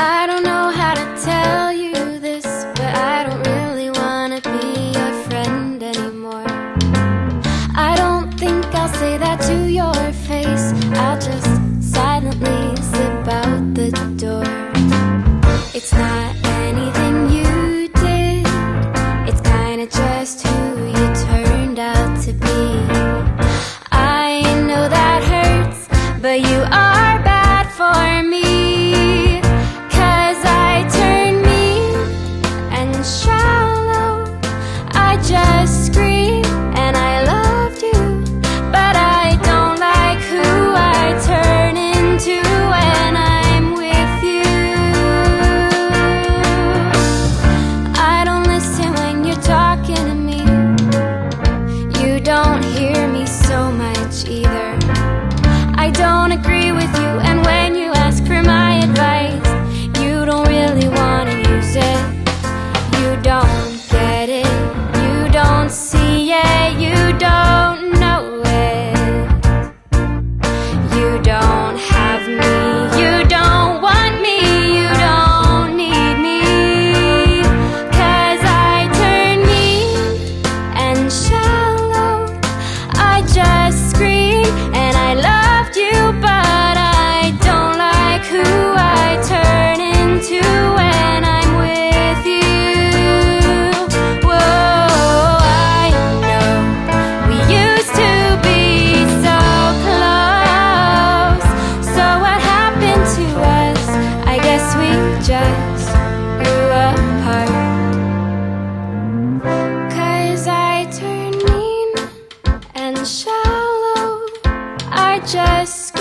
I don't know just grew I turned mean and shallow I just